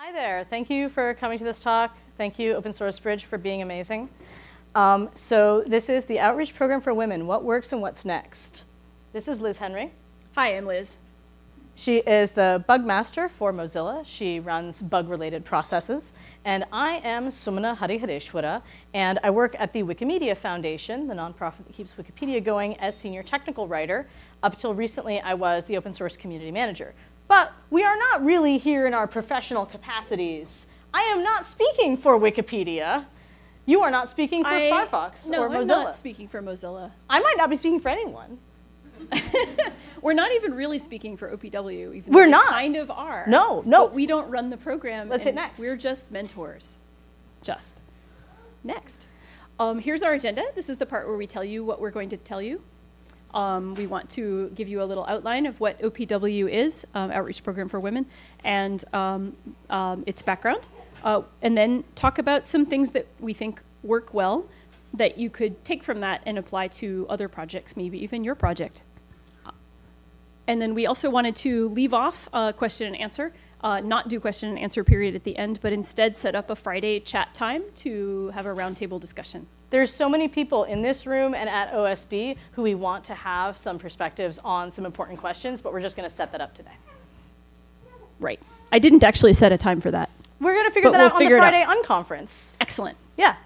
Hi there. Thank you for coming to this talk. Thank you, Open Source Bridge, for being amazing. Um, so this is the Outreach Program for Women, What Works and What's Next. This is Liz Henry. Hi, I'm Liz. She is the bug master for Mozilla. She runs bug-related processes. And I am Sumana Harihareshwara, and I work at the Wikimedia Foundation, the nonprofit that keeps Wikipedia going, as senior technical writer. Up until recently, I was the open source community manager. But we are not really here in our professional capacities. I am not speaking for Wikipedia. You are not speaking for I, Firefox no, or Mozilla. No, I'm not speaking for Mozilla. I might not be speaking for anyone. We're not even really speaking for OPW. Even We're though not. We kind of are. No, no. But we don't run the program. Let's hit next. We're just mentors. Just. Next. Um, here's our agenda. This is the part where we tell you what we're going to tell you. Um, we want to give you a little outline of what OPW is, um, Outreach Program for Women, and um, um, its background, uh, and then talk about some things that we think work well that you could take from that and apply to other projects, maybe even your project. And then we also wanted to leave off uh, question and answer, uh, not do question and answer period at the end, but instead set up a Friday chat time to have a roundtable discussion. There's so many people in this room and at OSB who we want to have some perspectives on some important questions, but we're just going to set that up today. Right. I didn't actually set a time for that. We're going to figure But that we'll out on the. Friday unconference. Excellent. Yeah.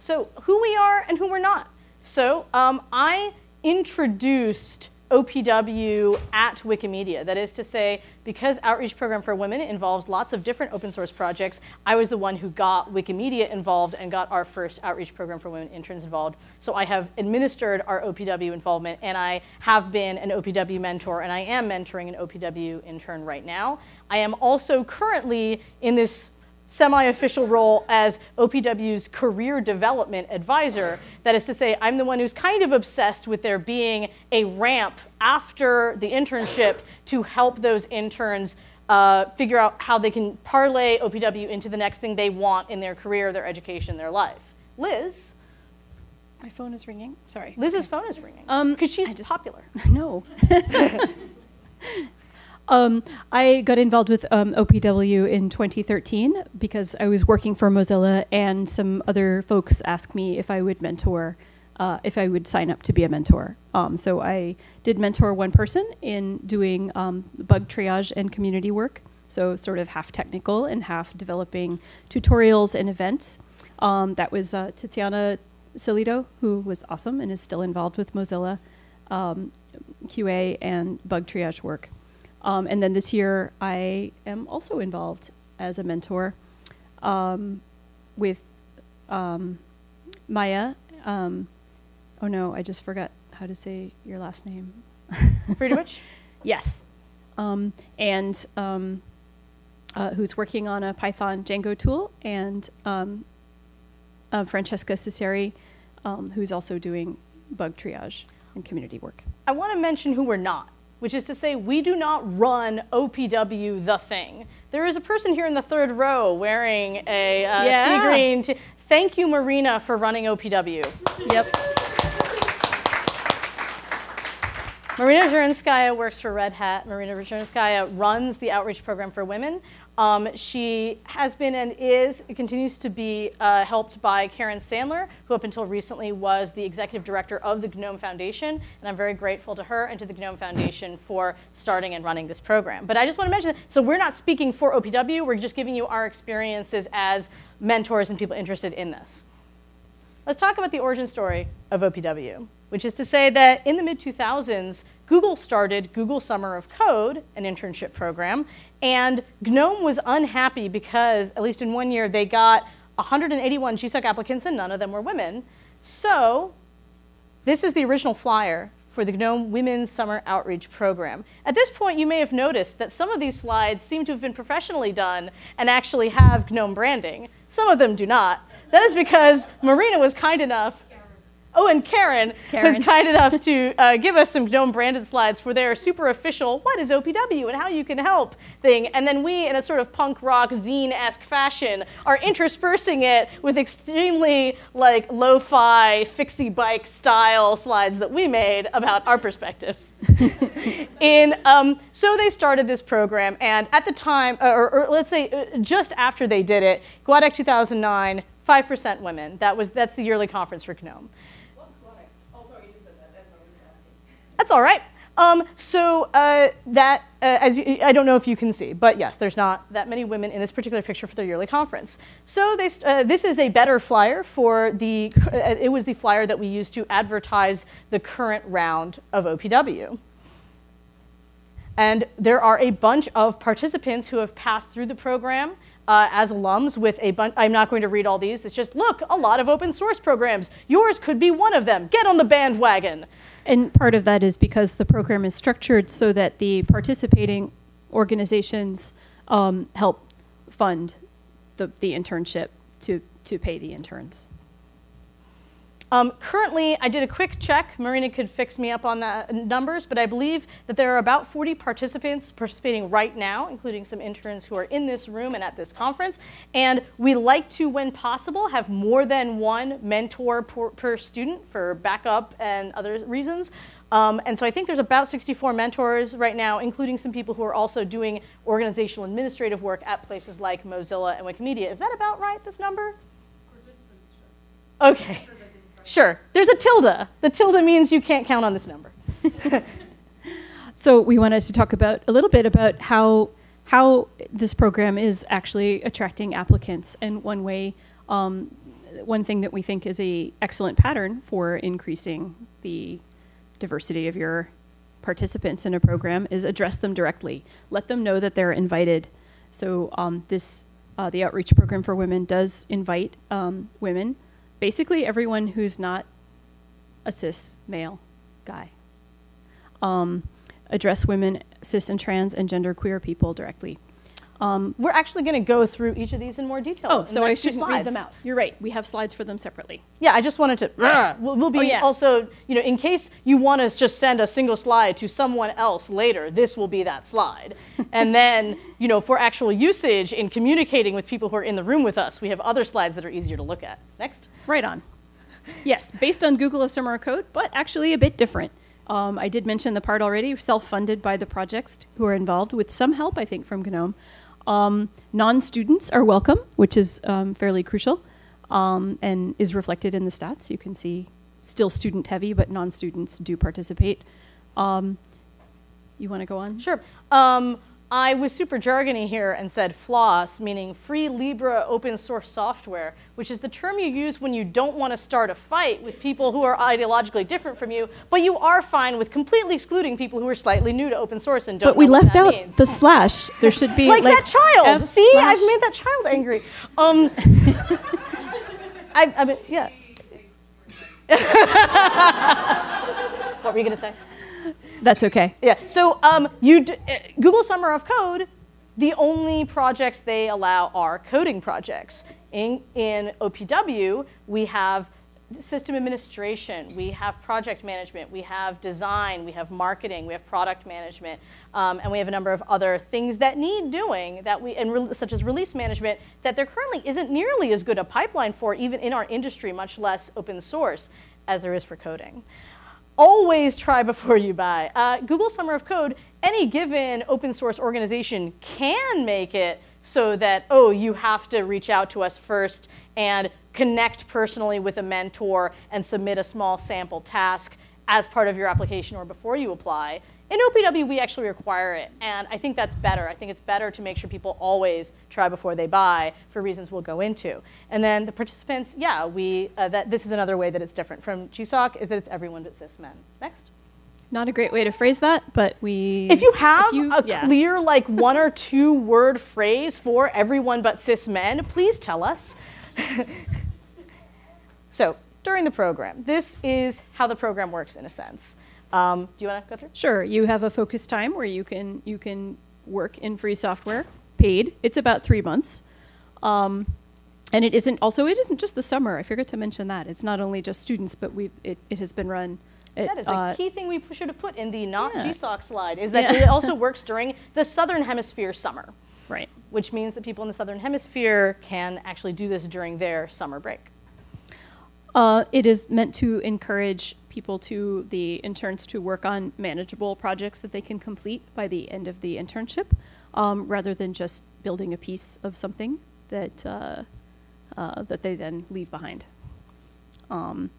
So who we are and who we're not. So um, I introduced OPW at Wikimedia. That is to say, because Outreach Program for Women involves lots of different open source projects, I was the one who got Wikimedia involved and got our first Outreach Program for Women interns involved. So I have administered our OPW involvement and I have been an OPW mentor and I am mentoring an OPW intern right now. I am also currently in this semi-official role as OPW's career development advisor. That is to say, I'm the one who's kind of obsessed with there being a ramp after the internship to help those interns uh, figure out how they can parlay OPW into the next thing they want in their career, their education, their life. Liz, My phone is ringing. Sorry. Liz's phone is ringing Um, because she's just- popular. no. um, I got involved with um, OPW in 2013 because I was working for Mozilla, and some other folks asked me if I would mentor, uh, if I would sign up to be a mentor. Um, so I did mentor one person in doing um, bug triage and community work. So sort of half technical and half developing tutorials and events. Um, that was uh, Tatiana Silito, who was awesome and is still involved with Mozilla um, QA and bug triage work. Um, and then this year, I am also involved as a mentor um, with um, Maya. Um, oh no, I just forgot how to say your last name. Pretty much? Yes. Um, and um, uh, who's working on a Python Django tool, and um, uh, Francesca um, who's also doing bug triage and community work. I want to mention who we're not, which is to say, we do not run OPW the thing. There is a person here in the third row wearing a uh, Yeah. sea green. T- Thank you, Marina, for running OPW. Yep. Marina Zhurakhinskaya works for Red Hat. Marina Zhurakhinskaya runs the outreach program for women. Um, she has been and is, continues to be uh, helped by Karen Sandler, who up until recently was the executive director of the GNOME Foundation. And I'm very grateful to her and to the GNOME Foundation for starting and running this program. But I just want to mention so we're not speaking for OPW, we're just giving you our experiences as mentors and people interested in this. Let's talk about the origin story of OPW, which is to say that in the mid 2000s, Google started Google Summer of Code, an internship program, and GNOME was unhappy because, at least in one year, they got 181 GSOC applicants and none of them were women. So this is the original flyer for the GNOME Women's Summer Outreach Program. At this point, you may have noticed that some of these slides seem to have been professionally done and actually have GNOME branding. Some of them do not. That is because Marina was kind enough. Oh, and Karen, Karen. was kind enough to uh, give us some GNOME branded slides for their super official "What is OPW and how you can help" thing, and then we, in a sort of punk rock zine-esque fashion, are interspersing it with extremely like lo-fi fixie bike style slides that we made about our perspectives. in um, so they started this program, and at the time, or, or let's say uh, just after they did it, GUADEC 2009, 5% women. That was that's the yearly conference for GNOME. That's all right. Um, so uh, that, uh, as you, I don't know if you can see, but yes, there's not that many women in this particular picture for their yearly conference. So they, uh, this is a better flyer for the, uh, it was the flyer that we used to advertise the current round of OPW. And there are a bunch of participants who have passed through the program uh, as alums with a bunch. I'm not going to read all these. It's just, look, a lot of open source programs. Yours could be one of them. Get on the bandwagon. And part of that is because the program is structured so that the participating organizations um, help fund the, the internship to, to pay the interns. Um, currently, I did a quick check. Marina could fix me up on the numbers, but I believe that there are about 40 participants participating right now, including some interns who are in this room and at this conference. And we like to, when possible, have more than one mentor per, per student for backup and other reasons. Um, and so I think there's about 64 mentors right now, including some people who are also doing organizational administrative work at places like Mozilla and Wikimedia. Is that about right, this number? Okay. Sure. There's a tilde. The tilde means you can't count on this number. so we wanted to talk about a little bit about how how this program is actually attracting applicants, and one way, um, one thing that we think is a excellent pattern for increasing the diversity of your participants in a program is address them directly. Let them know that they're invited. So um, this uh, the outreach program for women does invite um, women basically everyone who's not a cis male guy. Um, address women, cis and trans and gender queer people directly. Um, We're actually going to go through each of these in more detail. Oh, so I shouldn't read them out. You're right. We have slides for them separately. Yeah, I just wanted to. Uh, we'll, we'll, be oh, yeah. also, you know, in case you want to just send a single slide to someone else later, this will be that slide. and then, you know, for actual usage in communicating with people who are in the room with us, we have other slides that are easier to look at. Next. Right on. Yes, based on Google Summer of Code, but actually a bit different. Um, I did mention the part already, self-funded by the projects who are involved with some help, I think, from GNOME. Um, non-students are welcome, which is um, fairly crucial um, and is reflected in the stats. You can see still student heavy, but non-students do participate. Um, you want to go on? Sure. I was super jargony here and said FLOSS, meaning free Libre open source software, which is the term you use when you don't want to start a fight with people who are ideologically different from you, but you are fine with completely excluding people who are slightly new to open source and don't But we left out means. the slash. There should be like, like that child. F See, I've made that child angry. Um, I, I mean, yeah. what were you going to say? That's okay. Yeah. So um, you uh, Google Summer of Code, the only projects they allow are coding projects. In, in OPW, we have system administration, we have project management, we have design, we have marketing, we have product management, um, and we have a number of other things that need doing that we, and such as release management, that there currently isn't nearly as good a pipeline for, even in our industry, much less open source, as there is for coding always try before you buy. Uh, Google Summer of Code, any given open source organization can make it so that, oh, you have to reach out to us first and connect personally with a mentor and submit a small sample task as part of your application or before you apply. In OPW, we actually require it, and I think that's better. I think it's better to make sure people always try before they buy for reasons we'll go into. And then the participants, yeah, we uh, that this is another way that it's different from GSOC is that it's everyone but cis men. Next. Not a great way to phrase that, but we. If you have if you, a yeah. clear, like one or two word phrase for everyone but cis men, please tell us. so during the program, this is how the program works in a sense. Um, do you want to go through? Sure. You have a focus time where you can you can work in free software, paid. It's about three months. Um, and it isn't also it isn't just the summer. I forgot to mention that it's not only just students, but we it, it has been run. At, That is a uh, key thing we should have put in the not yeah. GSOC slide, is that Yeah. it also works during the Southern Hemisphere summer, right. which means that people in the Southern Hemisphere can actually do this during their summer break. Uh, it is meant to encourage people to the interns to work on manageable projects that they can complete by the end of the internship, um, rather than just building a piece of something that uh, uh, that they then leave behind. Um,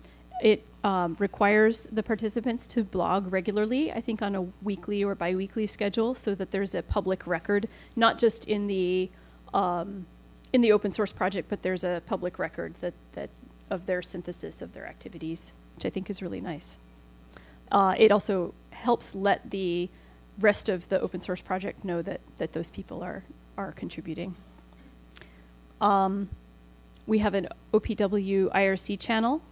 it um, requires the participants to blog regularly, I think on a weekly or biweekly schedule, so that there's a public record, not just in the um, in the open source project, but there's a public record that, that of their synthesis of their activities, which I think is really nice. Uh, it also helps let the rest of the open source project know that, that those people are, are contributing. Um, we have an OPW IRC channel.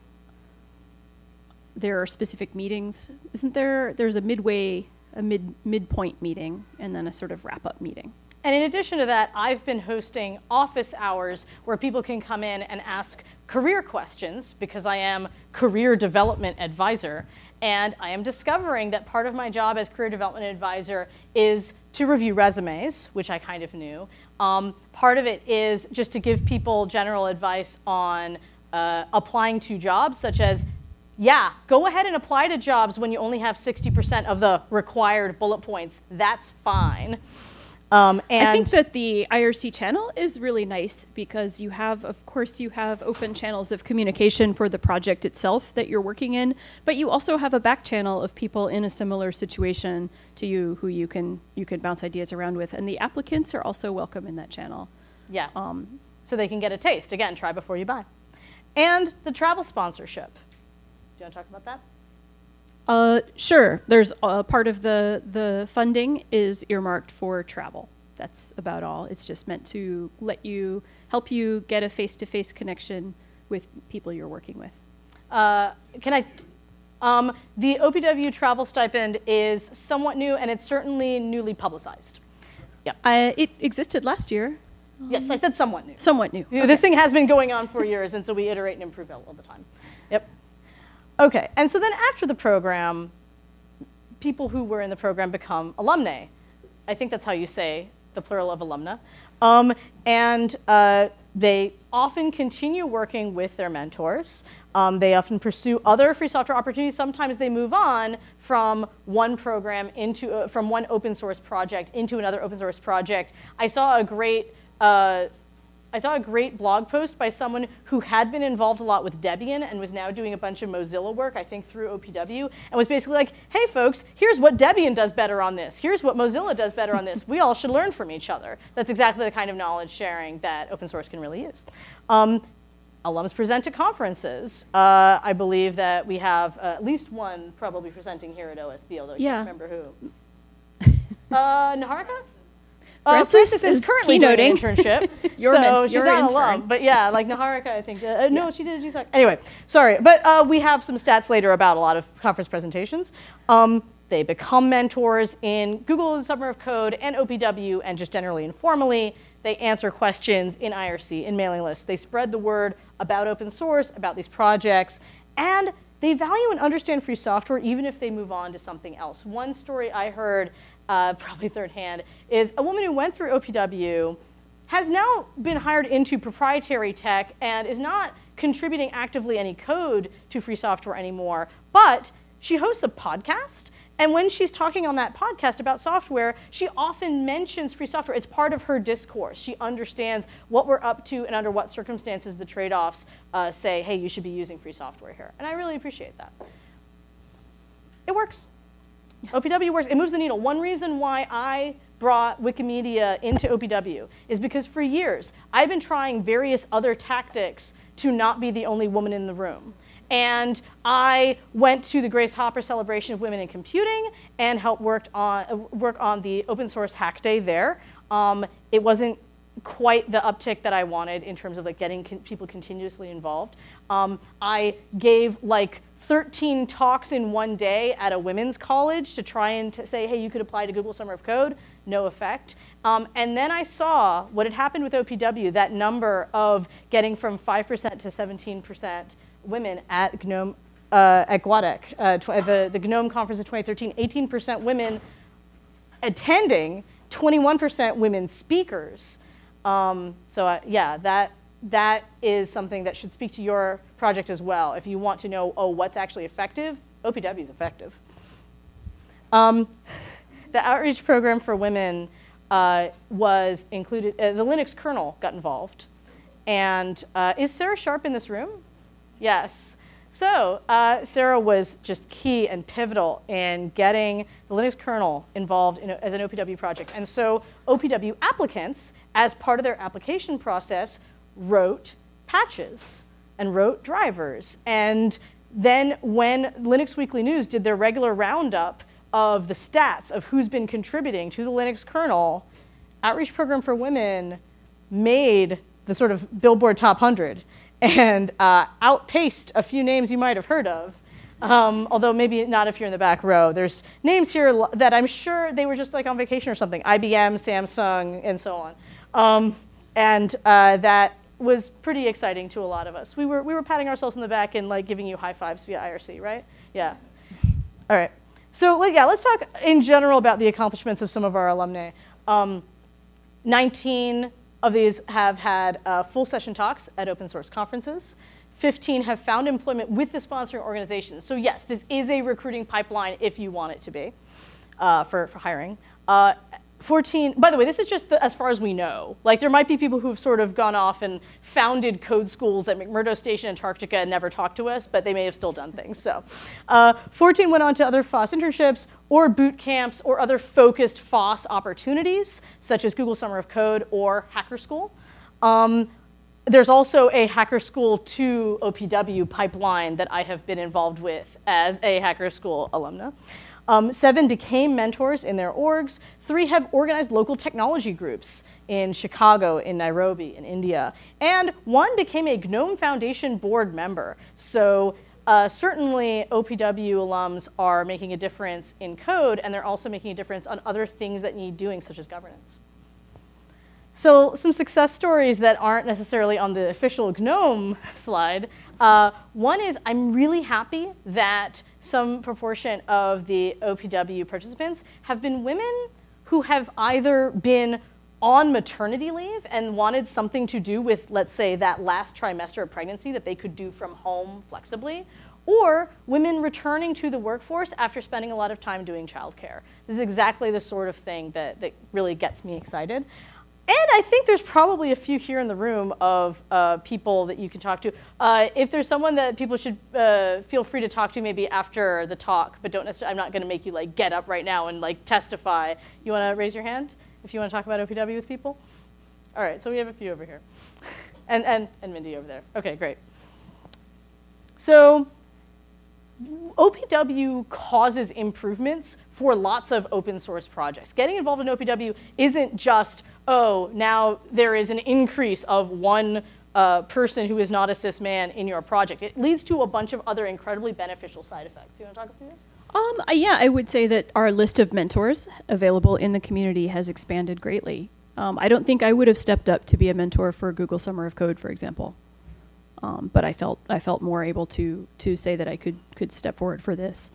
There are specific meetings. Isn't there? There's a midway, a mid midpoint meeting, and then a sort of wrap up meeting. And in addition to that, I've been hosting office hours where people can come in and ask career questions because I am career development advisor. And I am discovering that part of my job as career development advisor is to review resumes, which I kind of knew. Um, part of it is just to give people general advice on uh, applying to jobs, such as yeah, go ahead and apply to jobs when you only have 60% of the required bullet points. That's fine. Um, and I think that the IRC channel is really nice because you have, of course, you have open channels of communication for the project itself that you're working in, but you also have a back channel of people in a similar situation to you who you can you can bounce ideas around with, and the applicants are also welcome in that channel. yeah, Um, so they can get a taste. Again, try before you buy. And the travel sponsorship. Do you want to talk about that? Uh, sure. There's uh, part of the the funding is earmarked for travel. That's about all. It's just meant to let you help you get a face to face connection with people you're working with. Uh, can I? Um, the OPW travel stipend is somewhat new, and it's certainly newly publicized. Uh, it existed last year, Yes, I said somewhat new. somewhat new. Know, This thing has been going on for years, and so we iterate and improve all the time. Yep. Okay, and so then after the program, people who were in the program become alumni. I think that's how you say the plural of alumna. Um, and uh, they often continue working with their mentors. Um, they often pursue other free software opportunities. Sometimes they move on from one program into uh, from one open source project into another open source project. I saw a great uh, I saw a great blog post by someone who had been involved a lot with Debian and was now doing a bunch of Mozilla work, I think through OPW, and was basically like, hey folks, here's what Debian does better on this. Here's what Mozilla does better on this. We all should learn from each other. That's exactly the kind of knowledge sharing that open source can really use. Um, alums present at conferences. Uh, I believe that we have uh, at least one probably presenting here at OSB, although I Yeah. can't remember who. uh, Niharika? Uh, Francis is, is currently doing an internship, You're so she's not intern. alum. But yeah, like Niharika, I think. Uh, uh, no, she did a GSOC. Anyway, sorry, but uh, we have some stats later about a lot of conference presentations. Um, they become mentors in Google and Summer of Code and OPW, and just generally informally, they answer questions in IRC in mailing lists. They spread the word about open source, about these projects, and they value and understand free software even if they move on to something else. One story I heard, uh, probably third hand, is a woman who went through OPW has now been hired into proprietary tech and is not contributing actively any code to free software anymore, but she hosts a podcast. And when she's talking on that podcast about software, she often mentions free software. It's part of her discourse. She understands what we're up to and under what circumstances the trade offs uh, say, hey, you should be using free software here. And I really appreciate that. It works. OPW works. It moves the needle. One reason why I brought Wikimedia into OPW is because for years I've been trying various other tactics to not be the only woman in the room. And I went to the Grace Hopper Celebration of Women in Computing and helped worked on, uh, work on the open source hack day there. Um, it wasn't quite the uptick that I wanted in terms of like getting con- people continuously involved. Um, I gave like 13 talks in one day at a women's college to try and to say, hey, you could apply to Google Summer of Code, no effect. Um, and then I saw what had happened with OPW, that number of getting from 5% to 17% women at GNOME, uh, at GUADEC, uh, the, the GNOME conference of 2013, 18% women attending, 21% women speakers. Um, so uh, yeah, that, that is something that should speak to your project as well. If you want to know, oh, what's actually effective, OPW is effective. Um, the outreach program for women uh, was included, uh, the Linux kernel got involved. And uh, is Sarah Sharp in this room? Yes. So uh, Sarah was just key and pivotal in getting the Linux kernel involved in, as an OPW project. And so OPW applicants, as part of their application process, wrote patches and wrote drivers. And then when Linux Weekly News did their regular roundup of the stats of who's been contributing to the Linux kernel, Outreach Program for Women made the sort of Billboard Top 100 and uh, outpaced a few names you might have heard of. Um, although maybe not if you're in the back row. There's names here that I'm sure they were just like on vacation or something, IBM, Samsung, and so on. Um, and uh, that was pretty exciting to a lot of us. We were, we were patting ourselves in the back and like giving you high fives via IRC, right? Yeah. All right. So like yeah, let's talk in general about the accomplishments of some of our alumni. Um, 19 of these have had uh, full session talks at open source conferences. 15 have found employment with the sponsoring organizations. So yes, this is a recruiting pipeline if you want it to be uh, for, for hiring. Uh, 14, by the way, this is just the, as far as we know. Like there might be people who've sort of gone off and founded code schools at McMurdo Station, Antarctica, and never talked to us, but they may have still done things. So uh, 14 went on to other FOSS internships or boot camps or other focused FOSS opportunities, such as Google Summer of Code or Hacker School. Um, there's also a Hacker School to OPW pipeline that I have been involved with as a Hacker School alumna. Um, seven became mentors in their orgs. Three have organized local technology groups in Chicago, in Nairobi, in India. And one became a GNOME Foundation board member. So uh, certainly OPW alums are making a difference in code, and they're also making a difference on other things that need doing, such as governance. So some success stories that aren't necessarily on the official GNOME slide. Uh, one is I'm really happy that some proportion of the OPW participants have been women who have either been on maternity leave and wanted something to do with, let's say, that last trimester of pregnancy that they could do from home flexibly, or women returning to the workforce after spending a lot of time doing childcare. This is exactly the sort of thing that, that really gets me excited. And I think there's probably a few here in the room of uh, people that you can talk to. Uh, if there's someone that people should uh, feel free to talk to, maybe after the talk, but don't necessarily. I'm not going to make you like get up right now and like testify. You want to raise your hand if you want to talk about OPW with people. All right, so we have a few over here, and and and Mindy over there. Okay, great. So OPW causes improvements for lots of open source projects. Getting involved in OPW isn't just oh, now there is an increase of one uh, person who is not a cis man in your project. It leads to a bunch of other incredibly beneficial side effects. You want to talk about this? Um, yeah, I would say that our list of mentors available in the community has expanded greatly. Um, I don't think I would have stepped up to be a mentor for Google Summer of Code, for example. Um, but I felt I felt more able to to say that I could could step forward for this.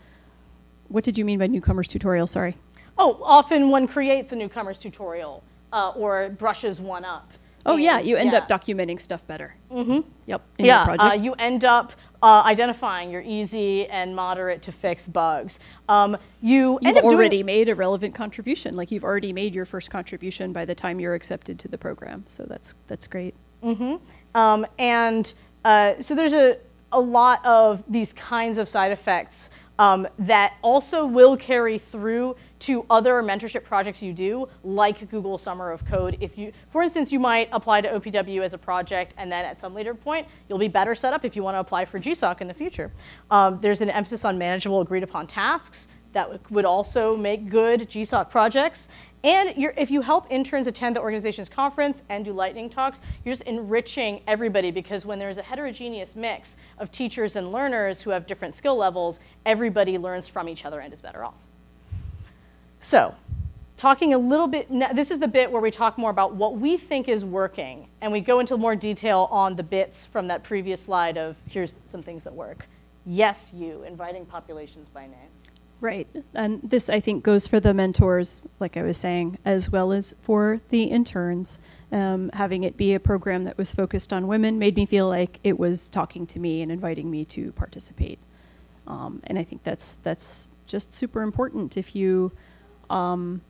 What did you mean by newcomers tutorial? Sorry. Oh, often one creates a newcomers tutorial uh, or brushes one up. Oh and, yeah, you end yeah. up documenting stuff better. Mm-hmm. Yep. yeah, uh, you end up uh, identifying your easy and moderate to fix bugs. Um, you you've already made a relevant contribution. Like you've already made your first contribution by the time you're accepted to the program. So that's that's great. Mm-hmm. Um, and uh, so there's a a lot of these kinds of side effects um, that also will carry through to other mentorship projects you do, like Google Summer of Code. If you, for instance, you might apply to OPW as a project, and then at some later point, you'll be better set up if you want to apply for GSOC in the future. Um, there's an emphasis on manageable, agreed upon tasks. that would also make good GSOC projects. And if you help interns attend the organization's conference and do lightning talks, you're just enriching everybody because when there's a heterogeneous mix of teachers and learners who have different skill levels, everybody learns from each other and is better off. So, talking a little bit, this is the bit where we talk more about what we think is working, and we go into more detail on the bits from that previous slide of here's some things that work. Yes, you, inviting populations by name. Right. And this, I think, goes for the mentors, like I was saying, as well as for the interns. Um, having it be a program that was focused on women made me feel like it was talking to me and inviting me to participate. Um, and I think that's that's just super important. If you, um,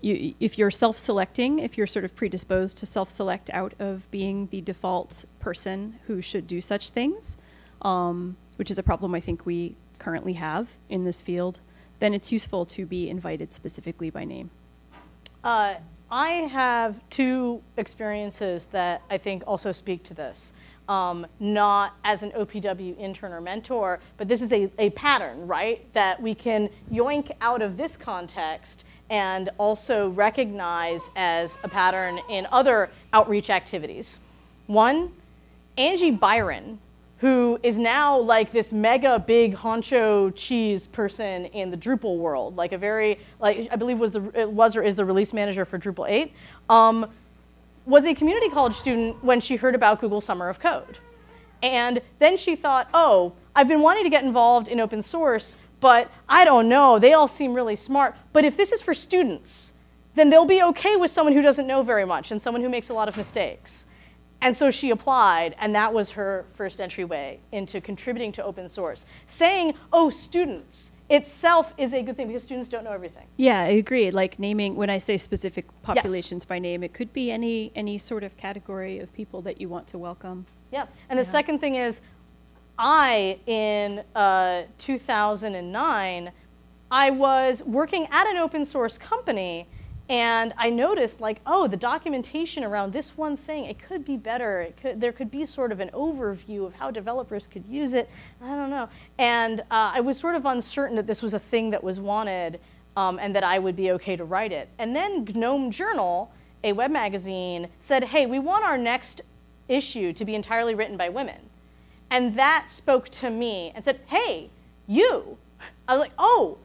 you if you're self-selecting, if you're sort of predisposed to self-select out of being the default person who should do such things, um, which is a problem I think we currently have in this field, then it's useful to be invited specifically by name. Uh, I have two experiences that I think also speak to this. Um, not as an OPW intern or mentor, but this is a, a pattern, right? That we can yoink out of this context and also recognize as a pattern in other outreach activities. One, Angie Byron who is now like this mega big honcho cheese person in the Drupal world, like a very like I believe was the was or is the release manager for Drupal 8, um, was a community college student when she heard about Google Summer of Code, and then she thought, oh, I've been wanting to get involved in open source, but I don't know, they all seem really smart. But if this is for students, then they'll be okay with someone who doesn't know very much and someone who makes a lot of mistakes. And so she applied, and that was her first entryway into contributing to open source. Saying, oh, students, itself is a good thing because students don't know everything. Yeah, I agree. Like naming, when I say specific populations yes. by name, it could be any, any sort of category of people that you want to welcome. Yeah, and the yeah. second thing is, I, in uh, 2009, I was working at an open source company and I noticed like, oh, the documentation around this one thing, it could be better. It could, there could be sort of an overview of how developers could use it. I don't know. And uh, I was sort of uncertain that this was a thing that was wanted um, and that I would be okay to write it. And then GNOME Journal, a web magazine, said, hey, we want our next issue to be entirely written by women. And that spoke to me and said, hey, you. I was like, oh,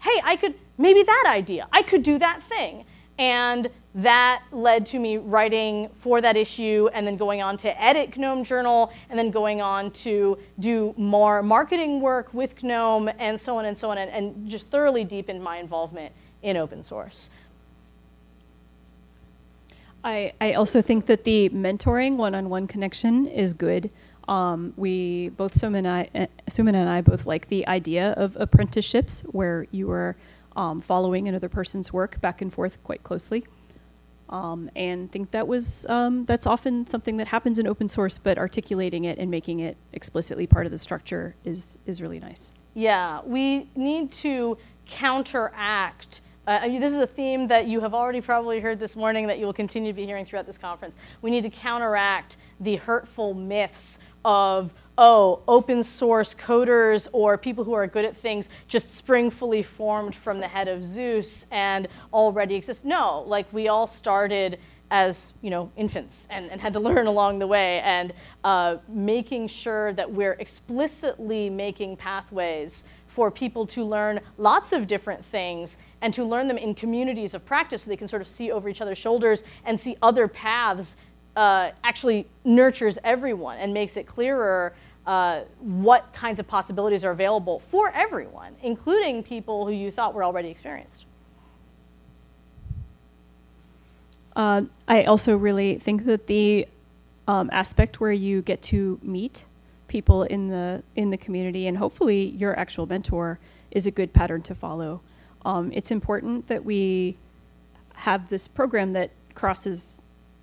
hey, I could, maybe that idea, I could do that thing. And that led to me writing for that issue and then going on to edit GNOME Journal and then going on to do more marketing work with GNOME and so on and so on and, and just thoroughly deepened my involvement in open source. I, I also think that the mentoring one-on-one -on -one connection is good. Um, we both Suman and I, uh, Suman and I both like the idea of apprenticeships where you are um, following another person's work back and forth quite closely. Um, and think that was um, that's often something that happens in open source, but articulating it and making it explicitly part of the structure is is really nice. Yeah, we need to counteract. Uh, this is a theme that you have already probably heard this morning that you will continue to be hearing throughout this conference. We need to counteract the hurtful myths of oh, open source coders or people who are good at things just spring fully formed from the head of Zeus and already exist. No, like we all started as you know infants and, and had to learn along the way and uh, making sure that we're explicitly making pathways for people to learn lots of different things and to learn them in communities of practice so they can sort of see over each other's shoulders and see other paths uh, actually nurtures everyone and makes it clearer uh, what kinds of possibilities are available for everyone, including people who you thought were already experienced. Uh, I also really think that the um, aspect where you get to meet people in the in the community and hopefully your actual mentor is a good pattern to follow. Um, it's important that we have this program that crosses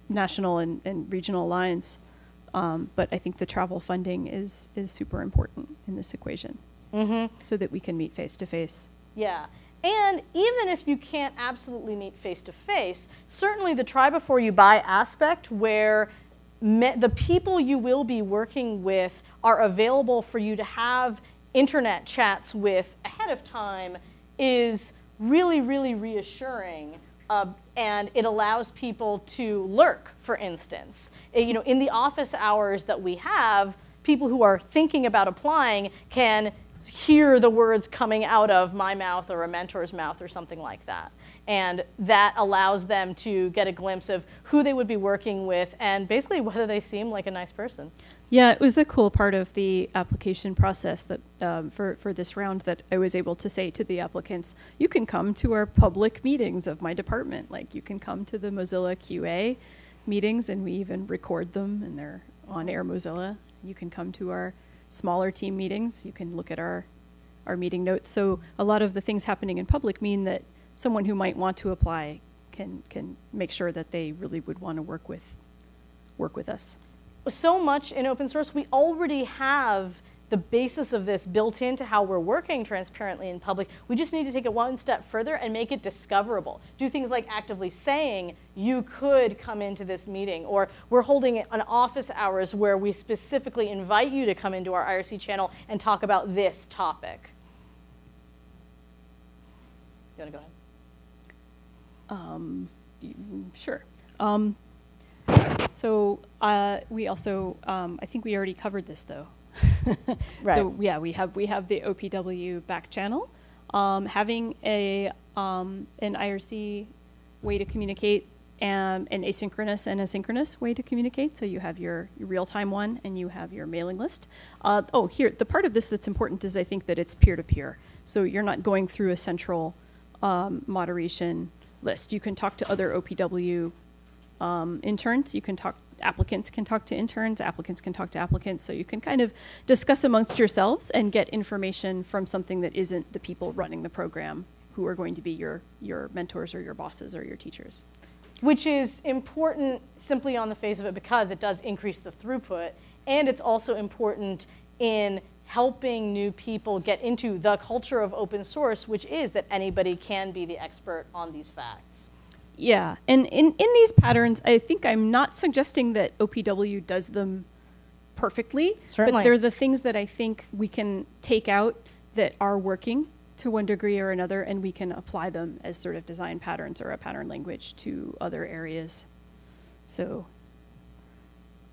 national and, and regional lines um, but I think the travel funding is is super important in this equation, mm-hmm. so that we can meet face to face. Yeah. And even if you can't absolutely meet face to face, certainly the try before you buy aspect, where me- the people you will be working with are available for you to have internet chats with ahead of time is really, really reassuring. Uh, and it allows people to lurk, for instance. Uh, you know, in the office hours that we have, people who are thinking about applying can hear the words coming out of my mouth or a mentor's mouth or something like that. And that allows them to get a glimpse of who they would be working with and basically whether they seem like a nice person. Yeah, it was a cool part of the application process that um, for for this round that I was able to say to the applicants, you can come to our public meetings of my department. Like you can come to the Mozilla QA meetings, and we even record them, and they're on Air Mozilla. You can come to our smaller team meetings. You can look at our our meeting notes. So a lot of the things happening in public mean that someone who might want to apply can can make sure that they really would want to work with work with us so much in open source, we already have the basis of this built into how we're working transparently in public. We just need to take it one step further and make it discoverable. Do things like actively saying, you could come into this meeting, or we're holding an office hours where we specifically invite you to come into our IRC channel and talk about this topic. You want to go ahead? Um, sure. Um, so uh, we also, um, I think we already covered this though. right. So yeah, we have we have the OPW back channel. Um, having a um, an IRC way to communicate and an asynchronous and asynchronous way to communicate. So you have your, your real-time one and you have your mailing list. Uh, oh, here, the part of this that's important is I think that it's peer-to-peer. So you're not going through a central um, moderation list. You can talk to other OPW um, interns. You can talk, applicants can talk to interns, applicants can talk to applicants. So you can kind of discuss amongst yourselves and get information from something that isn't the people running the program who are going to be your, your mentors or your bosses or your teachers. Which is important simply on the face of it because it does increase the throughput. And it's also important in helping new people get into the culture of open source, which is that anybody can be the expert on these facts. Yeah, and in, in these patterns, I think I'm not suggesting that OPW does them perfectly, Certainly. but they're the things that I think we can take out that are working to one degree or another, and we can apply them as sort of design patterns or a pattern language to other areas. So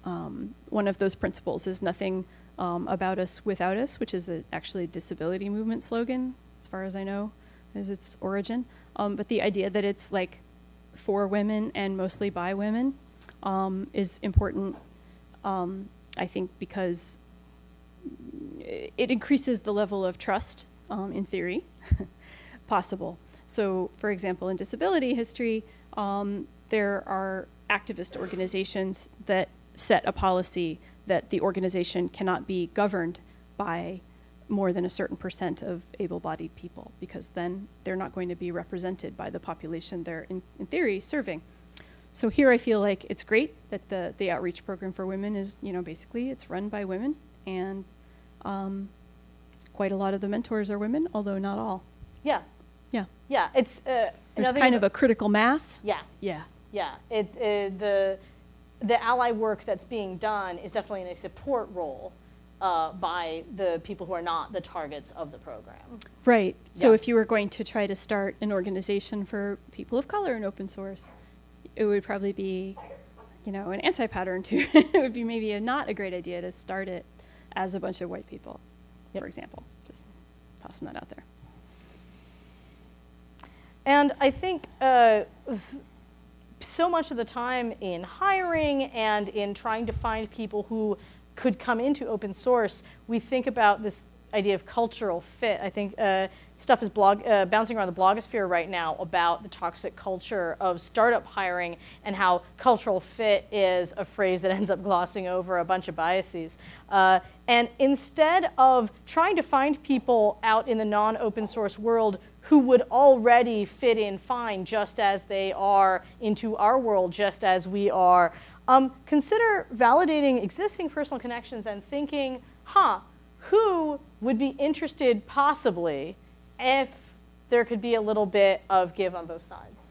um, one of those principles is nothing um, about us without us, which is a, actually a disability movement slogan, as far as I know, is its origin. Um, but the idea that it's like for women and mostly by women um, is important, um, I think, because it increases the level of trust, um, in theory, possible. So, for example, in disability history, um, there are activist organizations that set a policy that the organization cannot be governed by more than a certain percent of able-bodied people because then they're not going to be represented by the population they're in, in theory serving. So here I feel like it's great that the, the outreach program for women is, you know, basically it's run by women and um, quite a lot of the mentors are women, although not all. Yeah. Yeah. Yeah, it's uh, there's kind of a critical mass. Yeah. Yeah. Yeah. It, uh, the the ally work that's being done is definitely in a support role uh, by the people who are not the targets of the program. Right. So yeah. if you were going to try to start an organization for people of color in open source, it would probably be, you know, an anti-pattern too. it would be maybe a, not a great idea to start it as a bunch of white people, yep. for example. Just tossing that out there. And I think uh, so much of the time in hiring and in trying to find people who could come into open source, we think about this idea of cultural fit. I think uh, stuff is blog, uh, bouncing around the blogosphere right now about the toxic culture of startup hiring and how cultural fit is a phrase that ends up glossing over a bunch of biases. Uh, and instead of trying to find people out in the non-open source world who would already fit in fine just as they are into our world, just as we are, um, consider validating existing personal connections and thinking, huh, who would be interested possibly if there could be a little bit of give on both sides?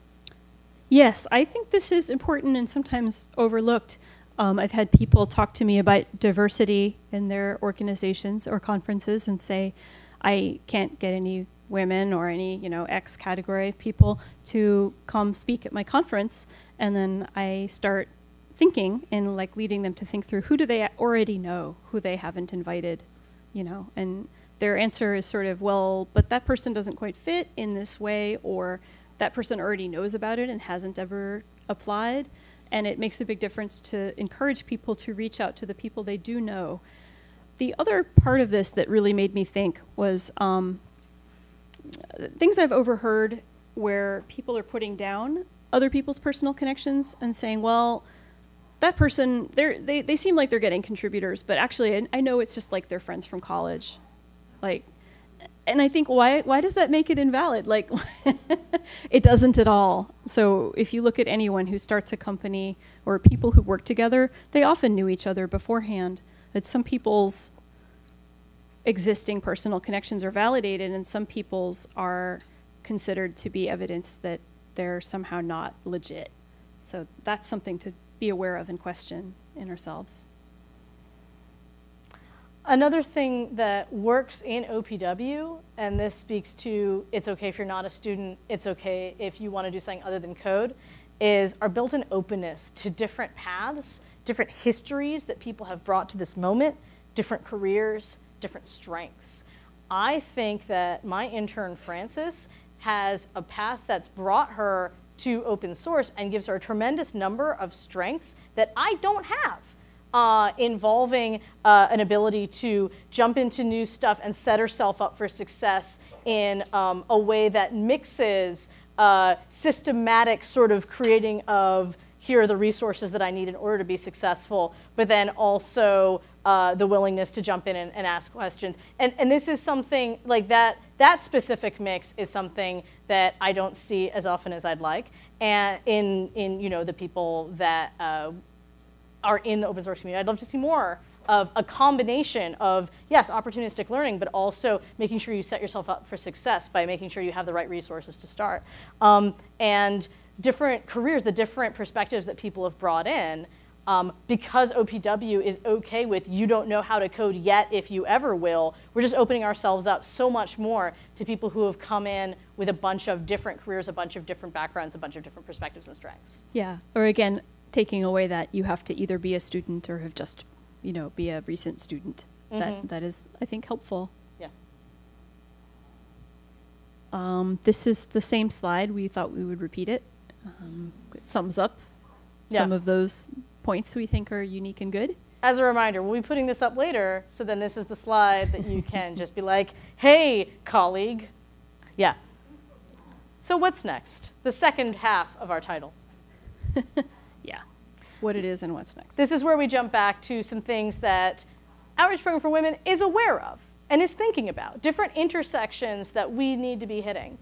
Yes, I think this is important and sometimes overlooked. Um, I've had people talk to me about diversity in their organizations or conferences and say, I can't get any women or any, you know, X category of people to come speak at my conference. And then I start thinking and like leading them to think through who do they already know, who they haven't invited, you know, and their answer is sort of, well, but that person doesn't quite fit in this way, or that person already knows about it and hasn't ever applied. And it makes a big difference to encourage people to reach out to the people they do know. The other part of this that really made me think was um, things I've overheard where people are putting down other people's personal connections and saying, well, that person, they, they seem like they're getting contributors, but actually, I, I know it's just like their friends from college. Like, and I think why why does that make it invalid? Like, it doesn't at all. So if you look at anyone who starts a company or people who work together, they often knew each other beforehand. That some people's existing personal connections are validated, and some people's are considered to be evidence that they're somehow not legit. So that's something to be aware of and question in ourselves. Another thing that works in OPW, and this speaks to it's okay if you're not a student, it's okay if you want to do something other than code, is our built in openness to different paths, different histories that people have brought to this moment, different careers, different strengths. I think that my intern, Frances, has a path that's brought her to open source and gives her a tremendous number of strengths that I don't have uh, involving uh, an ability to jump into new stuff and set herself up for success in um, a way that mixes uh, systematic sort of creating of here are the resources that I need in order to be successful, but then also uh, the willingness to jump in and, and, ask questions. And, and this is something like that, that specific mix is something that I don't see as often as I'd like. And in, in you know, the people that uh, are in the open source community. I'd love to see more of a combination of, yes, opportunistic learning, but also making sure you set yourself up for success by making sure you have the right resources to start. Um, and different careers, the different perspectives that people have brought in, um, because OPW is okay with you don't know how to code yet if you ever will, we're just opening ourselves up so much more to people who have come in with a bunch of different careers, a bunch of different backgrounds, a bunch of different perspectives and strengths. Yeah, or again, taking away that you have to either be a student or have just, you know, be a recent student. Mm-hmm. That that is, I think, helpful. Yeah. Um, this is the same slide. We thought we would repeat it. Um, it sums up yeah. some of those points we think are unique and good. As a reminder, we'll be putting this up later, so then this is the slide that you can just be like, "Hey, colleague." Yeah. So what's next? The second half of our title. yeah, what it is and what's next. This is where we jump back to some things that Outreach Program for Women is aware of and is thinking about, different intersections that we need to be hitting.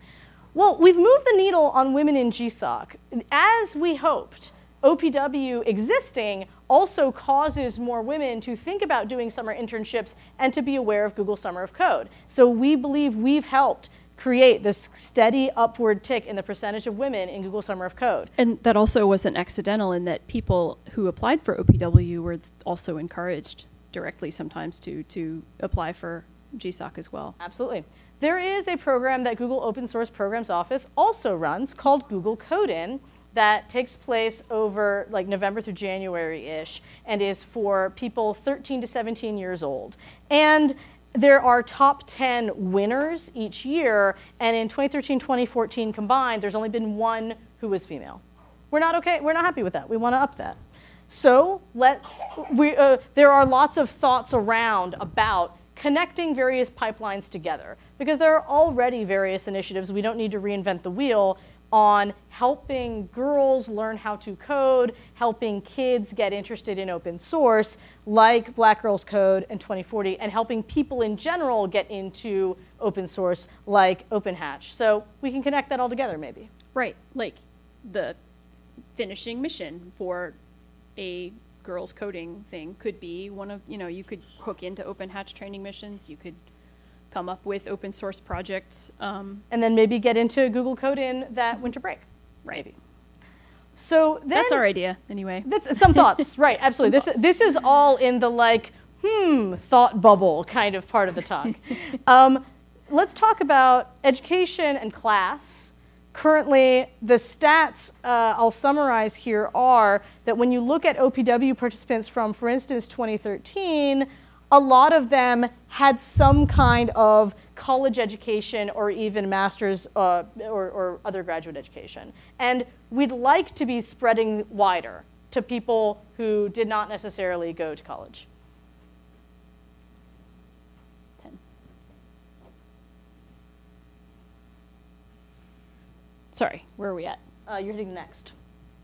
Well, we've moved the needle on women in GSOC. As we hoped, OPW existing also causes more women to think about doing summer internships and to be aware of Google Summer of Code. So we believe we've helped create this steady upward tick in the percentage of women in Google Summer of Code. And that also wasn't accidental in that people who applied for OPW were also encouraged directly sometimes to, to apply for GSOC as well. Absolutely. There is a program that Google Open Source Programs Office also runs called Google Code-In that takes place over like November through January-ish and is for people 13 to 17 years old. And there are top 10 winners each year, and in 2013, 2014 combined, there's only been one who was female. We're not okay, we're not happy with that. We want to up that. So let's, we, uh, there are lots of thoughts around about connecting various pipelines together because there are already various initiatives. We don't need to reinvent the wheel on helping girls learn how to code, helping kids get interested in open source, like Black Girls Code and 2040, and helping people in general get into open source, like OpenHatch. So we can connect that all together, maybe. Right, like the finishing mission for a girls coding thing could be one of, you know, you could hook into OpenHatch training missions, you could come up with open source projects. Um, and then maybe get into Google Code in that winter break. Right. Maybe. So then, That's our idea, anyway. That's some thoughts, right? Absolutely. this this is all in the like hmm thought bubble kind of part of the talk. um, let's talk about education and class. Currently, the stats uh, I'll summarize here are that when you look at OPW participants from, for instance, 2013, a lot of them had some kind of college education or even master's uh, or, or other graduate education. And we'd like to be spreading wider to people who did not necessarily go to college. Ten. Sorry, where are we at? Uh, you're hitting next.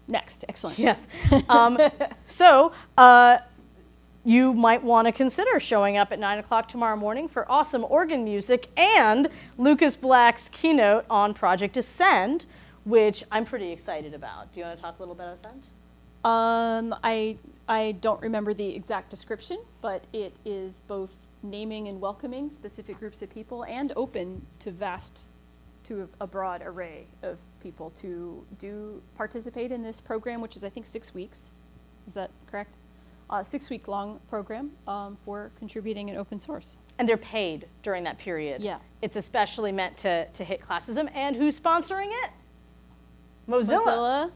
Next, excellent. Yes. Um, so uh, you might want to consider showing up at 9 o'clock tomorrow morning for awesome organ music and Lukas Blakk's keynote on Project Ascend, which I'm pretty excited about. Do you want to talk a little bit about Ascend? Um, I I don't remember the exact description, but it is both naming and welcoming specific groups of people and open to vast, to a, a broad array of people to do participate in this program, which is I think six weeks. Is that correct? Uh, six week long program um, for contributing in open source. And they're paid during that period. Yeah. It's especially meant to, to hit classism. And who's sponsoring it? Mozilla. Mozilla.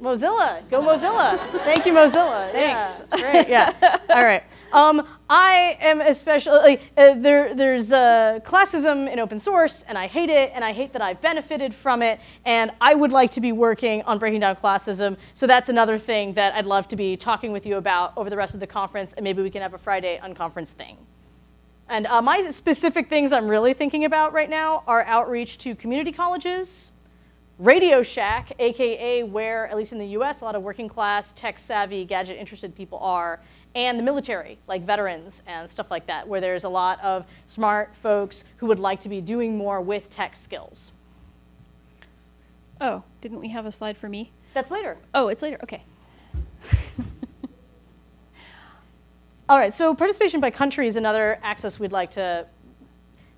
Mozilla, go Mozilla. Thank you, Mozilla. Thanks. Yeah, great. Yeah. All right. Um, I am especially uh, there. There's uh, classism in open source, and I hate it, and I hate that I've benefited from it, and I would like to be working on breaking down classism. So that's another thing that I'd love to be talking with you about over the rest of the conference, and maybe we can have a Friday unconference thing. And uh, my specific things I'm really thinking about right now are outreach to community colleges, Radio Shack, aka where, at least in the US, a lot of working class, tech savvy, gadget interested people are, and the military, like veterans and stuff like that, where there's a lot of smart folks who would like to be doing more with tech skills. Oh, didn't we have a slide for me? That's later. Oh, it's later. Okay. All right, so participation by country is another axis we'd like to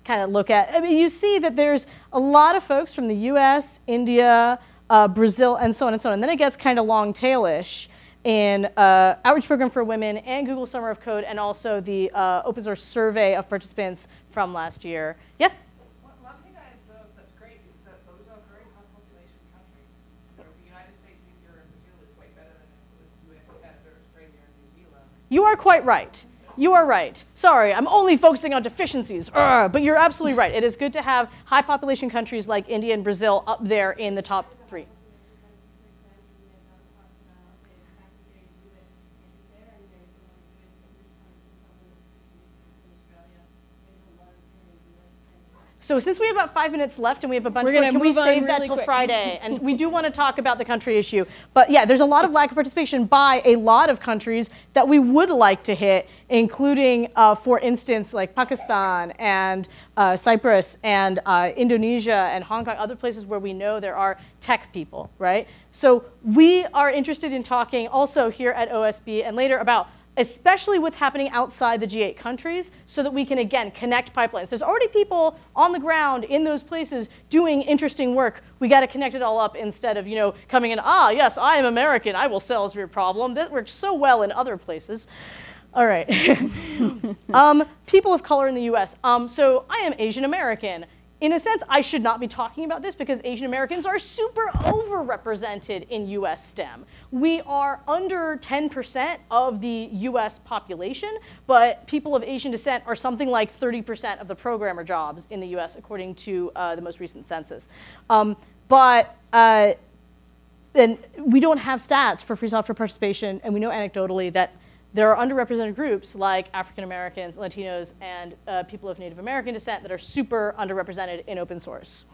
kind of look at. I mean, you see that there's a lot of folks from the US, India, uh, Brazil, and so on and so on. And then it gets kind of long tailish in uh, Outreach Program for Women and Google Summer of Code, and also the uh, open source survey of participants from last year. Yes? One, one thing I observed that's great is that those are very high population countries. You the United States, India, and Brazil is way better than it was US, Canada, Australia, and New Zealand. You are quite right. You are right. Sorry, I'm only focusing on deficiencies. Urgh, but you're absolutely right. It is good to have high population countries like India and Brazil up there in the top three. So since we have about five minutes left and we have a bunch We're more, can we save that till quick. Friday? and we do want to talk about the country issue. But yeah, there's a lot of lack of participation by a lot of countries that we would like to hit, including, uh, for instance, like Pakistan and uh, Cyprus and uh, Indonesia and Hong Kong, other places where we know there are tech people, right? So we are interested in talking also here at OSB and later about especially what's happening outside the G8 countries, so that we can again connect pipelines. There's already people on the ground in those places doing interesting work. We got to connect it all up instead of you know coming in. Ah, yes, I am American. I will solve your problem. That works so well in other places. All right. um, people of color in the U.S. Um, so I am Asian American. In a sense, I should not be talking about this because Asian Americans are super overrepresented in US STEM. We are under 10% of the US population, but people of Asian descent are something like 30% of the programmer jobs in the US, according to uh, the most recent census. Um, but uh, we don't have stats for free software participation, and we know anecdotally that there are underrepresented groups like African Americans, Latinos, and uh, people of Native American descent that are super underrepresented in open source.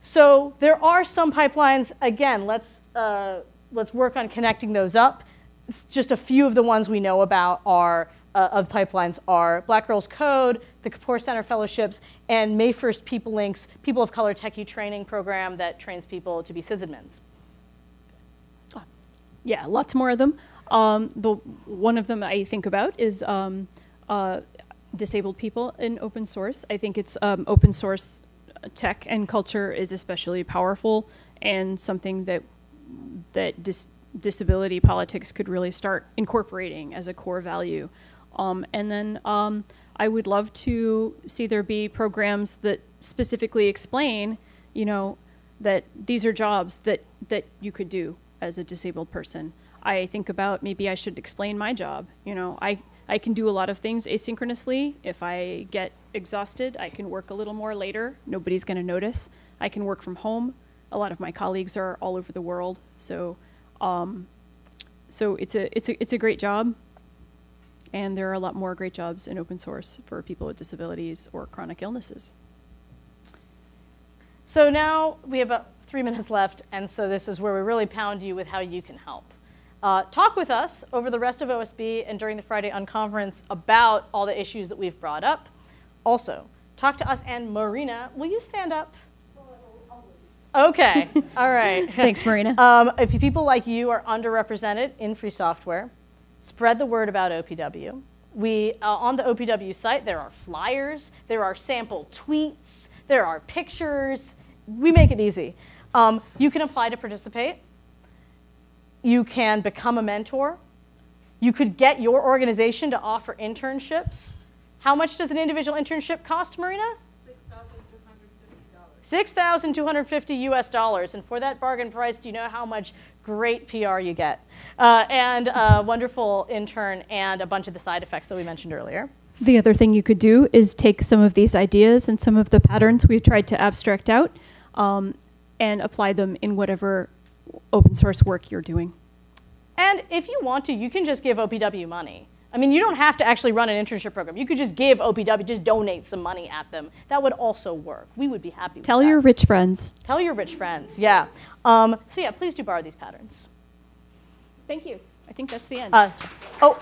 So there are some pipelines. Again, let's uh, let's work on connecting those up. It's just a few of the ones we know about are uh, of pipelines are Black Girls Code, the Kapor Center Fellowships, and May 1st People Links, People of Color Techie Training Program that trains people to be sysadmins. Yeah, lots more of them. Um, the one of them I think about is um, uh, disabled people in open source. I think it's um, open source tech and culture is especially powerful and something that that dis- disability politics could really start incorporating as a core value. Um, and then um, I would love to see there be programs that specifically explain, you know, that these are jobs that, that you could do as a disabled person. I think about maybe I should explain my job. You know, I, I can do a lot of things asynchronously. If I get exhausted, I can work a little more later. Nobody's going to notice. I can work from home. A lot of my colleagues are all over the world, so um, so it's a it's a it's a great job. And there are a lot more great jobs in open source for people with disabilities or chronic illnesses. So now we have about three minutes left, and so this is where we really pound you with how you can help. Uh, talk with us over the rest of OSB and during the Friday Unconference about all the issues that we've brought up. Also, talk to us and Marina. Will you stand up? Okay, all right. Thanks, Marina. Um, if people like you are underrepresented in free software, spread the word about OPW. We, uh, on the OPW site, there are flyers, there are sample tweets, there are pictures. We make it easy. Um, you can apply to participate. You can become a mentor. You could get your organization to offer internships. How much does an individual internship cost, Marina? $6,250 US dollars. And for that bargain price, do you know how much great PR you get? Uh, and a wonderful intern and a bunch of the side effects that we mentioned earlier. The other thing you could do is take some of these ideas and some of the patterns we've tried to abstract out um, and apply them in whatever open source work you're doing. And if you want to, you can just give OPW money. I mean, you don't have to actually run an internship program. You could just give OPW, just donate some money at them. That would also work. We would be happy with Tell that. your rich friends. Tell your rich friends, yeah. Um, so yeah, please do borrow these patterns. Thank you. I think that's the end. Uh, oh,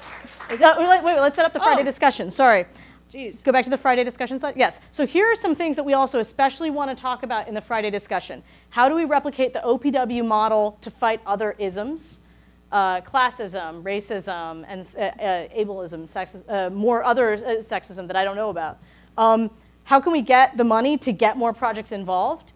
is that, wait, wait, let's set up the Friday Oh. discussion. Sorry. Jeez. Go back to the Friday discussion slide. Yes. So here are some things that we also especially want to talk about in the Friday discussion. How do we replicate the OPW model to fight other isms? Uh, classism, racism, and uh, uh, ableism, sexism, uh, more other uh, sexism that I don't know about. Um, how can we get the money to get more projects involved?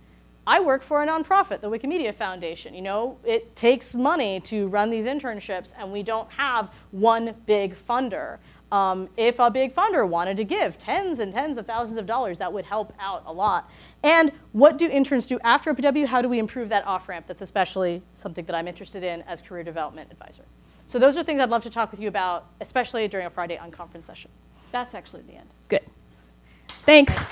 I work for a nonprofit, the Wikimedia Foundation. You know, it takes money to run these internships, and we don't have one big funder. Um, if a big funder wanted to give tens and tens of thousands of dollars, that would help out a lot. And what do interns do after OPW? How do we improve that off ramp? That's especially something that I'm interested in as career development advisor. So those are things I'd love to talk with you about, especially during a Friday unconference session. That's actually the end. Good. Thanks.